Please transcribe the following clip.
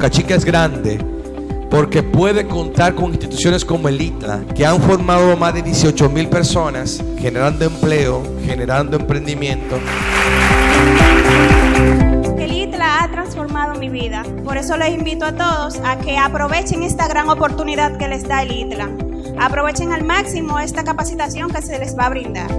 Boca Chica es grande porque puede contar con instituciones como el ITLA, que han formado más de 18 mil personas, generando empleo, generando emprendimiento. El ITLA ha transformado mi vida. Por eso les invito a todos a que aprovechen esta gran oportunidad que les da el ITLA. Aprovechen al máximo esta capacitación que se les va a brindar.